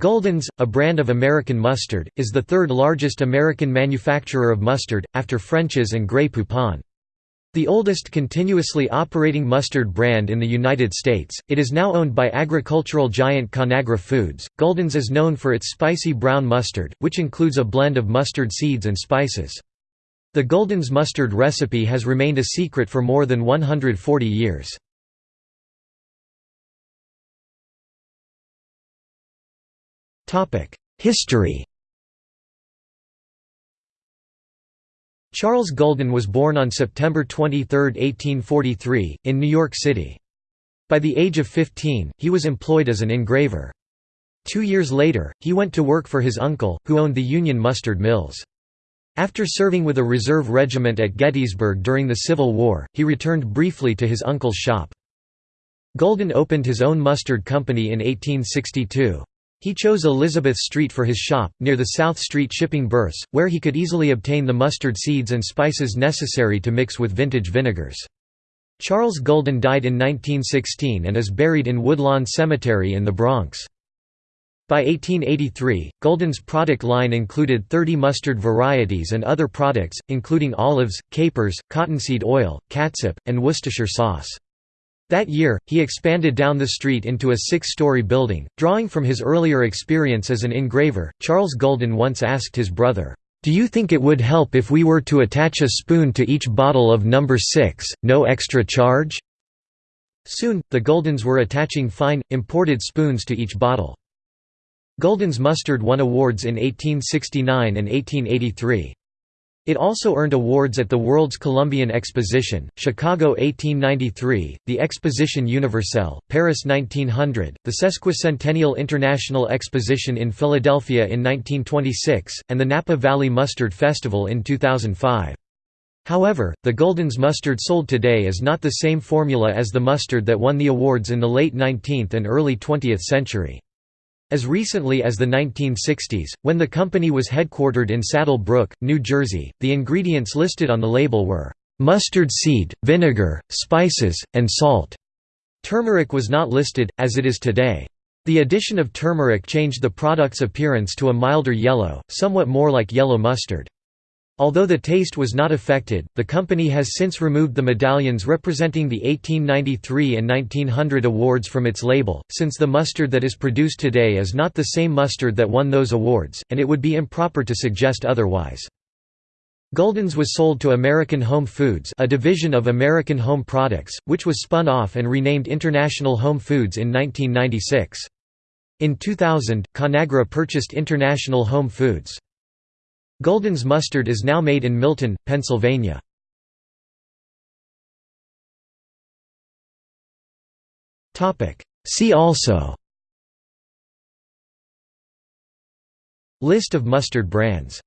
Gulden's, a brand of American mustard, is the third largest American manufacturer of mustard, after French's and Grey Poupon. The oldest continuously operating mustard brand in the United States, it is now owned by agricultural giant Conagra Foods. Gulden's is known for its spicy brown mustard, which includes a blend of mustard seeds and spices. The Gulden's mustard recipe has remained a secret for more than 140 years. History Charles Gulden was born on September 23, 1843, in New York City. By the age of 15, he was employed as an engraver. Two years later, he went to work for his uncle, who owned the Union Mustard Mills. After serving with a reserve regiment at Gettysburg during the Civil War, he returned briefly to his uncle's shop. Gulden opened his own mustard company in 1862. He chose Elizabeth Street for his shop, near the South Street shipping berths, where he could easily obtain the mustard seeds and spices necessary to mix with vintage vinegars. Charles Gulden died in 1916 and is buried in Woodlawn Cemetery in the Bronx. By 1883, Gulden's product line included 30 mustard varieties and other products, including olives, capers, cottonseed oil, catsup, and Worcestershire sauce. That year, he expanded down the street into a six-story building. Drawing from his earlier experience as an engraver, Charles Gulden once asked his brother, "'Do you think it would help if we were to attach a spoon to each bottle of number 6, no extra charge?' Soon, the Guldens were attaching fine, imported spoons to each bottle. Gulden's mustard won awards in 1869 and 1883. It also earned awards at the World's Columbian Exposition, Chicago 1893, the Exposition Universelle, Paris 1900, the Sesquicentennial International Exposition in Philadelphia in 1926, and the Napa Valley Mustard Festival in 2005. However, the Gulden's mustard sold today is not the same formula as the mustard that won the awards in the late 19th and early 20th century. As recently as the 1960s, when the company was headquartered in Saddle Brook, New Jersey, the ingredients listed on the label were, "...mustard seed, vinegar, spices, and salt." Turmeric was not listed, as it is today. The addition of turmeric changed the product's appearance to a milder yellow, somewhat more like yellow mustard. Although the taste was not affected, the company has since removed the medallions representing the 1893 and 1900 awards from its label, since the mustard that is produced today is not the same mustard that won those awards, and it would be improper to suggest otherwise. Gulden's was sold to American Home Foods a division of American Home Products, which was spun off and renamed International Home Foods in 1996. In 2000, Conagra purchased International Home Foods. Gulden's mustard is now made in Milton, Pennsylvania. See also. List of mustard brands